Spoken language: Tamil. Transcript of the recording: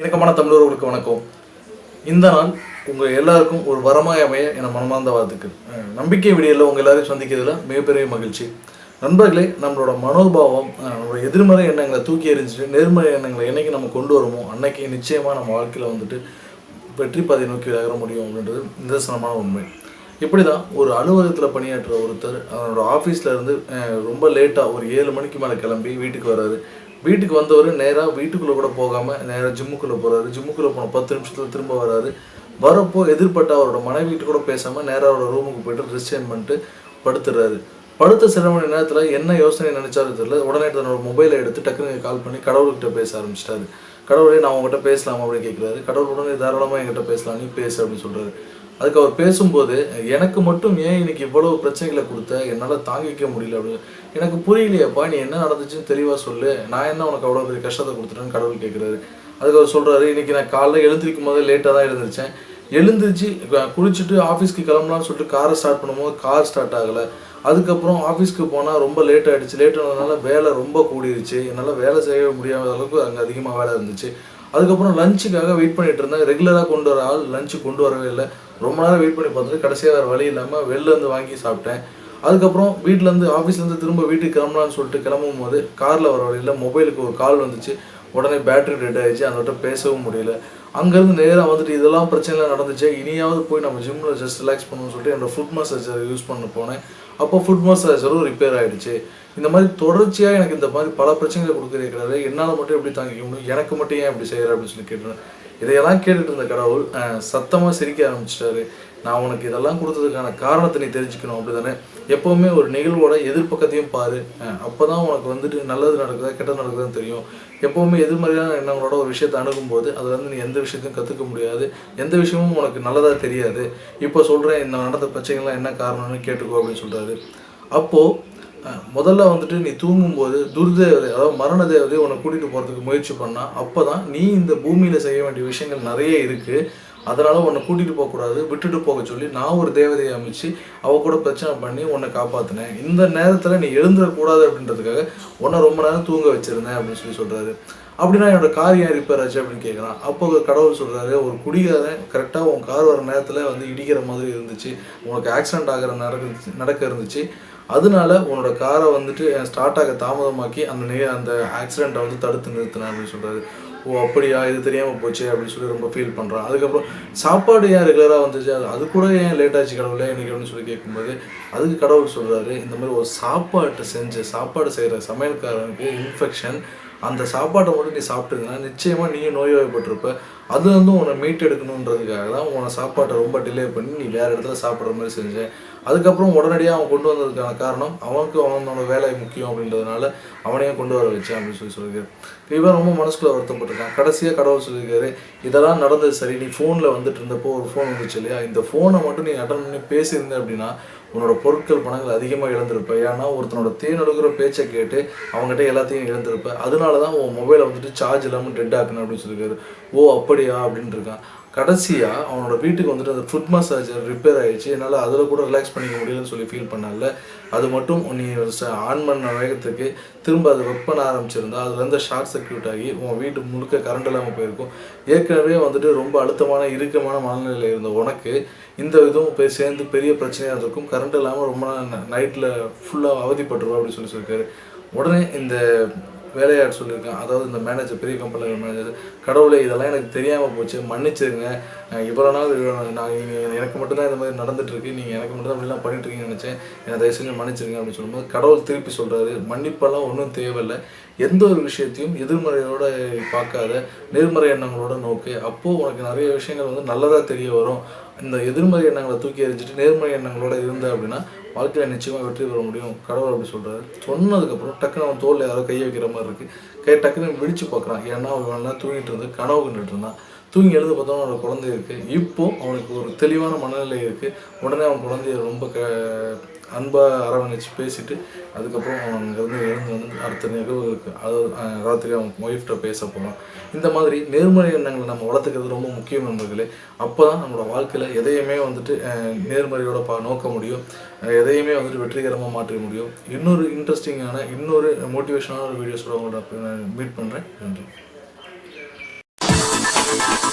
இணக்கமான தமிழர்களுக்கு வணக்கம். இந்த நாள் உங்கள் எல்லாருக்கும் ஒரு வரமாய் அமைய என மனமார்ந்த வாழ்த்துக்கள். நம்பிக்கை விடியலில் உங்கள் எல்லாரையும் சந்திக்கிறதுல மிகப்பெரிய மகிழ்ச்சி. நண்பர்களே நம்மளோட மனோபாவம் நம்மளோட எதிர்மறை எண்ணங்களை தூக்கி எறிஞ்சிட்டு நேர்மறை எண்ணங்களை என்னைக்கு நம்ம கொண்டு வருமோ அன்னைக்கு நிச்சயமாக நம்ம வாழ்க்கையில் வந்துட்டு வெற்றி பாதை நோக்கி நகர முடியும் அப்படின்றது நிதர்சனமான உண்மை. இப்படி தான் ஒரு அலுவலகத்தில் பணியாற்றுற ஒருத்தர் அவரோட ஆஃபீஸில் இருந்து ரொம்ப லேட்டாக ஒரு ஏழு மணிக்கு மேலே கிளம்பி வீட்டுக்கு வராரு வீட்டுக்கு வந்தவர் நேராக வீட்டுக்குள்ளே கூட போகாமல் நேராக ஜிம்முக்குள்ளே போகிறாரு ஜிம்முக்குள்ளே போன பத்து நிமிஷத்தில் திரும்ப வராரு. வரப்போ எதிர்பட்ட அவரோட மனைவிட்டு கூட பேசாமல் நேராக அவரோட ரூமுக்கு போயிட்டு ரிசைன் பண்ணிட்டு படுத்துடுறாரு படுத்த சில மணி நேரத்தில் என்ன யோசனை நினைச்சாரு தெரியல. உடனே தன்னோட மொபைலை எடுத்து டக்குனு கால் பண்ணி கடவுள்கிட்ட பேச ஆரம்பிச்சிட்டாரு. கடவுளே நான் உங்ககிட்ட பேசலாமா அப்படின்னு கேட்குறாரு கடவுள் உடனே தாராளமாக என்கிட்ட பேசலாம் நீ பேசு அப்படின்னு சொல்கிறாரு அதுக்கு அவர் பேசும்போது எனக்கு மட்டும் ஏன் இன்னைக்கு இவ்வளவு பிரச்சனைகளை கொடுத்த? என்னால் தாங்கிக்க முடியல. அப்படின்னு. எனக்கு புரியலையேப்பா நீ என்ன நடந்துச்சுன்னு தெளிவாக சொல்லு. நான் என்ன உனக்கு அவ்வளோ பெரிய கஷ்டத்தை கொடுத்துட்டேன்னு கடவுள் கேட்குறாரு அதுக்கு அவர் சொல்கிறாரு இன்னைக்கு நான் காலைல எழுந்திருக்கும் போதே லேட்டாக தான் எழுந்திரிச்சேன். எழுந்திரிச்சு குளிச்சுட்டு ஆஃபீஸ்க்கு கிளம்பலாம்னு சொல்லிட்டு காரை ஸ்டார்ட் பண்ணும்போது கார் ஸ்டார்ட் ஆகலை. அதுக்கப்புறம் ஆஃபீஸ்க்கு போனால் ரொம்ப லேட் ஆகிடுச்சு லேட் ஆனதுனால வேலை ரொம்ப கூடிருச்சு. என்னால் வேலை செய்ய முடியாத அளவுக்கு அங்கே அதிகமாக வேலை இருந்துச்சு. அதுக்கப்புறம் லஞ்சுக்காக வெயிட் பண்ணிட்டு இருந்தேன். ரெகுலராக கொண்டு வர ஆள் லஞ்சு கொண்டு வரவே இல்லை. ரொம்ப நேரம் வெயிட் பண்ணி பார்த்துட்டு கடைசியாக வேறு வழி இல்லாமல் வெளிலேருந்து வாங்கி சாப்பிட்டேன். அதுக்கப்புறம் வீட்டிலேருந்து ஆஃபீஸ்லேருந்து திரும்ப வீட்டுக்கு கிளம்பலான்னு சொல்லிட்டு கிளம்பும் போது காரில் வர வழியில் மொபைலுக்கு ஒரு கால் வந்துச்சு. உடனே பேட்டரி டெட் ஆகிடுச்சு அந்த பேசவும் முடியல. அங்கேருந்து நேராக வந்துட்டு இதெல்லாம் பிரச்சனைலாம் நடந்துச்சு. இனியாவது போய் நம்ம ஜிம்மில் ஜஸ்ட் ரிலாக்ஸ் பண்ணணும்னு சொல்லிட்டு என்னோட ஃபுட் மசாஜர் யூஸ் பண்ண போனேன். அப்போ ஃபுட் மசாஜரும் ரிப்பேர் ஆகிடுச்சு இந்த மாதிரி தொடர்ச்சியாக எனக்கு இந்த மாதிரி பல பிரச்சனைகளை கொடுக்குறீங்கிறது என்னால் மட்டும் எப்படி தாங்கிக்க முடியும்? எனக்கு மட்டும் ஏன் இப்படி செய்கிற அப்படின்னு சொல்லி கேட்டேன். இதையெல்லாம் கேட்டுட்டு இருந்த கடவுள் சத்தமாக சிரிக்க ஆரம்பிச்சிட்டாரு. நான் உனக்கு இதெல்லாம் கொடுத்ததுக்கான காரணத்தை நீ தெரிஞ்சுக்கணும் அப்படிதானே? எப்போவுமே ஒரு நிகழ்வோட எதிர்ப்பக்கத்தையும் பாரு. அப்போ தான் உனக்கு வந்துட்டு நல்லது நடக்குதா கெட்டது நடக்குதான்னு தெரியும். எப்போவுமே எதிர்மறையான எண்ணங்களோட ஒரு விஷயத்தை அணுகும்போது அதுல இருந்து நீ எந்த விஷயத்தையும் கற்றுக்க முடியாது. எந்த விஷயமும் உனக்கு நல்லதாக தெரியாது. இப்போ சொல்கிறேன் இந்த நடந்த பிரச்சனைகள்லாம் என்ன காரணம்னு கேட்டுக்கோ அப்படின்னு சொல்கிறாரு அப்போது முதல்ல வந்துட்டு நீ தூங்கும்போது துர்தேவதை அதாவது மரண தேவதை உன்னை கூட்டிகிட்டு போகிறதுக்கு முயற்சி பண்ணா அப்போ தான் நீ இந்த பூமியில் செய்ய வேண்டிய விஷயங்கள் நிறைய இருக்குது அதனால் உன்னை கூட்டிகிட்டு போகக்கூடாது விட்டுட்டு போக சொல்லி நான் ஒரு தேவதையை அமைச்சு அவ கூட பிரச்சனை பண்ணி உன்னை காப்பாற்றினேன் இந்த நேரத்தில் நீ எழுந்துடக்கூடாது அப்படின்றதுக்காக உன்னை ரொம்ப நேரம் தூங்க வச்சுருந்தேன் அப்படின்னு சொல்லி சொல்கிறாரு அப்படின்னா என்னோட கார் ஏன் ரிப்பேர் ஆச்சு அப்படின்னு கேட்குறான் அப்போ கடவுள் சொல்கிறாரு ஒரு குடிகாரன் கரெக்டாக உன் கார் வர நேரத்தில் வந்து இடிக்கிற மாதிரி இருந்துச்சு. உனக்கு ஆக்சிடென்ட் ஆகிற நடக்க நடக்க இருந்துச்சு. அதனால உன்னோட காரை வந்துட்டு ஸ்டார்ட் ஆக தாமதமாக்கி அந்த நே அந்த ஆக்சிடெண்ட்டை வந்து தடுத்து நிறுத்தினேன் அப்படின்னு சொல்கிறாரு ஓ அப்படியா? இது தெரியாமல் போச்சு அப்படின்னு சொல்லி ரொம்ப ஃபீல் பண்ணுறான் அதுக்கப்புறம் சாப்பாடு ஏன் ரெகுலராக வந்துச்சு? அது அது கூட ஏன் லேட் ஆச்சு கடவுளே இன்றைக்கி அப்படின்னு சொல்லி கேட்கும்போது அதுக்கு கடவுள் சொல்கிறாரு இந்த மாதிரி ஒரு சாப்பாட்டை செஞ்சு சாப்பாடு செய்கிற சமையல்காரனுக்கு இன்ஃபெக்ஷன் அந்த சாப்பாட்டை மட்டும் நீ சாப்பிட்டுருந்தா நிச்சயமாக நீயும் நோய்வாய்ப்பட்டிருப்ப அது வந்து உன்னை மீட் எடுக்கணுன்றதுக்காக தான் உன சாப்பாட்டை ரொம்ப டிலே பண்ணி நீ வேறு இடத்துல சாப்பிட்ற மாதிரி செஞ்சேன். அதுக்கப்புறம் உடனடியாக அவன் கொண்டு வந்ததுக்கான காரணம் அவனுக்கு அவனோட வேலை முக்கியம் அப்படின்றதுனால அவனையும் கொண்டு வர வச்சேன் அப்படின்னு சொல்லி சொல்லியிருக்காரு. இவன் ரொம்ப மனசுக்குள்ள வருத்தப்பட்டிருக்கான். கடைசியாக கடவுள் சொல்லியிருக்காரு இதெல்லாம் நடந்தது சரி நீ ஃபோனில் வந்துட்டு இருந்தப்போ ஒரு ஃபோன் வந்துச்சு இல்லையா? இந்த ஃபோனை மட்டும் நீ அட்டன் பண்ணி பேசியிருந்த அப்படின்னா உன்னோட பொருட்கள் பணங்கள் அதிகமாக இழந்திருப்ப. ஏன்னா ஒருத்தனோட தேனொடுக்கிற பேச்சை கேட்டு அவங்ககிட்ட எல்லாத்தையும் இழந்திருப்ப. அதனால தான் உன் மொபைலை வந்துட்டு சார்ஜ் இல்லாமல் டெட் ஆக்கணும் அப்படின்னு சொல்லியிருக்காரு. ஓ அப்படியா? அப்படின்னு இருக்கான். கடைசியாக அவனோட வீட்டுக்கு வந்துட்டு அந்த ஃபுட் மசாஜர் ரிப்பேர் ஆகிடுச்சு என்னால் அதில் கூட ரிலாக்ஸ் பண்ணிக்க முடியலன்னு சொல்லி ஃபீல் பண்ணல அது மட்டும் நீ ஆன் பண்ண வேகத்துக்கு திரும்ப அது ஒர்க் பண்ண ஆரம்பிச்சிருந்தா அதுலேருந்து ஷார்ட் சர்க்யூட் ஆகி உன் வீட்டு முழுக்க கரண்ட் இல்லாமல் போயிருக்கும். ஏற்கனவே வந்துட்டு ரொம்ப அழுத்தமான இறுக்கமான மனநிலையில் இருந்த உனக்கு இந்த இதுவும் போய் சேர்ந்து பெரிய பிரச்சனையாக இருந்திருக்கும் கரண்ட் இல்லாமல் ரொம்ப நைட்டில் ஃபுல்லாக அவதிப்பட்டுருவோம் அப்படின்னு சொல்லி சொல்லியிருக்காரு. உடனே இந்த வேலையாட சொல்லியிருக்கேன் அதாவது இந்த மேனேஜர் பெரிய கம்பெனியில் மேனேஜர் கடவுளே இதெல்லாம் எனக்கு தெரியாமல் போச்சு. மன்னிச்சிருங்க. இவ்வளோ நாள் நான் எனக்கு மட்டும்தான் இந்த மாதிரி நடந்துட்டுருக்கு. நீங்கள் எனக்கு மட்டும்தான் அப்படிலாம் பண்ணிட்டுருக்கீங்கன்னு நினச்சேன். என்னை தயவு செஞ்சு மன்னிச்சிருங்க அப்படின்னு சொல்லும்போது கடவுள் திருப்பி சொல்கிறாரு மன்னிப்பெல்லாம் ஒன்றும் தேவையில்லை. எந்த ஒரு விஷயத்தையும் எதிர்மறையோட பார்க்காத நேர்மறை எண்ணங்களோட நோக்கு. அப்போது உனக்கு நிறைய விஷயங்கள் வந்து நல்லதாக தெரிய வரும். இந்த எதிர்மறை எண்ணங்களை தூக்கி எறிஞ்சிட்டு நேர்மறை எண்ணங்களோட இருந்த அப்படின்னா வாழ்க்கையில் நிச்சயமாக வெற்றி பெற முடியும். கடவுள் அப்படி சொல்கிறாரு சொன்னதுக்கப்புறம் டக்குன்னு அவன் தோல் யாரோ கையை வைக்கிற மாதிரி இருக்குது கை டக்குன்னு விழிச்சு பார்க்குறான். ஏன்னா அவன் தூங்கிட்டு இருந்து கனவு கண்டுட்டு இருந்தான். தூங்கி எழுந்து பார்த்தா அவனோட குழந்தை இருக்குது இப்போ அவனுக்கு ஒரு தெளிவான மனநிலை இருக்குது உடனே அவன் குழந்தைய ரொம்ப க அன்பாக அரவணைச்சு பேசிட்டு அதுக்கப்புறம் அவன் இருந்து எழுந்து வந்து அடுத்த நிகழ்வு அதாவது அது ராத்திரி அவன் ஒய்ஃப்ட்ட பேச போகிறான் இந்த மாதிரி நேர்மறை எண்ணங்களை நம்ம வளர்த்துக்கிறது ரொம்ப முக்கியம் நண்பர்களே. அப்போ தான் நம்மளோட வாழ்க்கையில் எதையுமே வந்துட்டு நேர்மறையோட பா நோக்க முடியும். எதையுமே வந்துட்டு வெற்றிகரமாக மாற்ற முடியும். இன்னொரு இன்ட்ரெஸ்டிங்கான இன்னொரு மோட்டிவேஷனான ஒரு வீடியோஸோட உங்களோட மீட் பண்ணுறேன் நன்றி. Thank you.